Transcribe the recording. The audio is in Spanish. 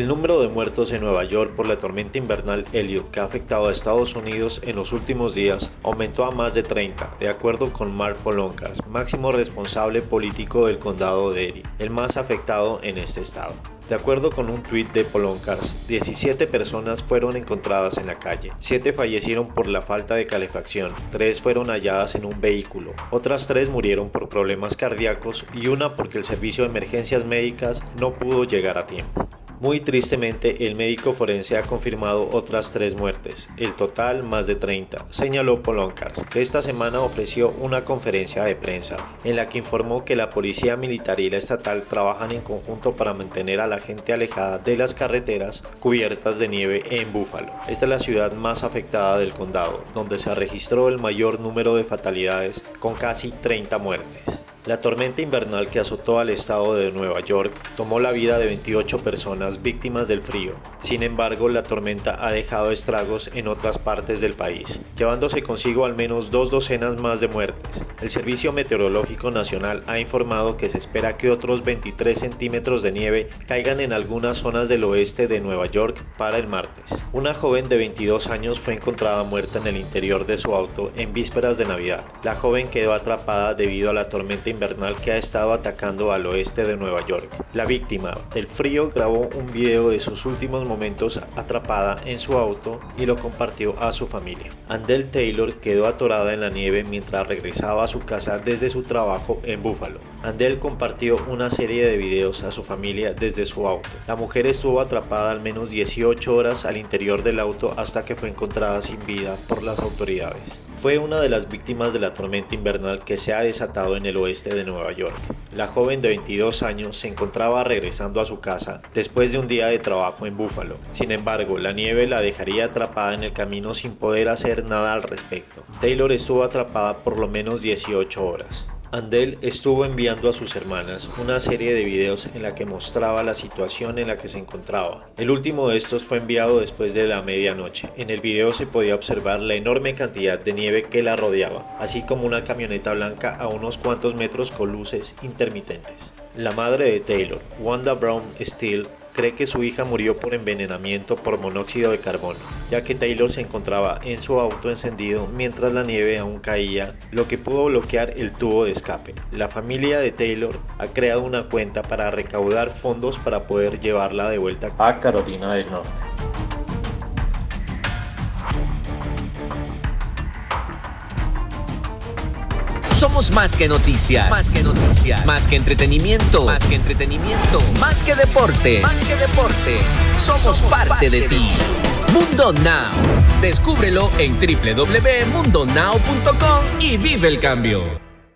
El número de muertos en Nueva York por la tormenta invernal Elliot que ha afectado a Estados Unidos en los últimos días aumentó a más de 30, de acuerdo con Mark Poloncas, máximo responsable político del condado de Erie, el más afectado en este estado. De acuerdo con un tuit de Poloncars, 17 personas fueron encontradas en la calle, 7 fallecieron por la falta de calefacción, 3 fueron halladas en un vehículo, otras 3 murieron por problemas cardíacos y una porque el servicio de emergencias médicas no pudo llegar a tiempo. Muy tristemente, el médico forense ha confirmado otras tres muertes, el total más de 30, señaló Polonkars, que esta semana ofreció una conferencia de prensa en la que informó que la policía militar y la estatal trabajan en conjunto para mantener a la gente alejada de las carreteras cubiertas de nieve en Búfalo. Esta es la ciudad más afectada del condado, donde se registró el mayor número de fatalidades con casi 30 muertes. La tormenta invernal que azotó al estado de Nueva York tomó la vida de 28 personas víctimas del frío. Sin embargo, la tormenta ha dejado estragos en otras partes del país, llevándose consigo al menos dos docenas más de muertes. El Servicio Meteorológico Nacional ha informado que se espera que otros 23 centímetros de nieve caigan en algunas zonas del oeste de Nueva York para el martes. Una joven de 22 años fue encontrada muerta en el interior de su auto en vísperas de Navidad. La joven quedó atrapada debido a la tormenta invernal que ha estado atacando al oeste de Nueva York. La víctima del frío grabó un video de sus últimos momentos atrapada en su auto y lo compartió a su familia. Andel Taylor quedó atorada en la nieve mientras regresaba a su casa desde su trabajo en Buffalo. Andel compartió una serie de videos a su familia desde su auto. La mujer estuvo atrapada al menos 18 horas al interior del auto hasta que fue encontrada sin vida por las autoridades. Fue una de las víctimas de la tormenta invernal que se ha desatado en el oeste de Nueva York. La joven de 22 años se encontraba regresando a su casa después de un día de trabajo en Buffalo. Sin embargo, la nieve la dejaría atrapada en el camino sin poder hacer nada al respecto. Taylor estuvo atrapada por lo menos 18 horas. Andel estuvo enviando a sus hermanas una serie de videos en la que mostraba la situación en la que se encontraba. El último de estos fue enviado después de la medianoche. En el video se podía observar la enorme cantidad de nieve que la rodeaba, así como una camioneta blanca a unos cuantos metros con luces intermitentes. La madre de Taylor, Wanda Brown Steele, cree que su hija murió por envenenamiento por monóxido de carbono, ya que Taylor se encontraba en su auto encendido mientras la nieve aún caía, lo que pudo bloquear el tubo de escape. La familia de Taylor ha creado una cuenta para recaudar fondos para poder llevarla de vuelta a Carolina del Norte. Somos más que noticias. Más que noticias. Más que entretenimiento. Más que entretenimiento. Más que deportes. Más que deportes. Somos, parte, de, ti. Mundo Now. Descúbrelo en www.mundonow.com y vive el cambio.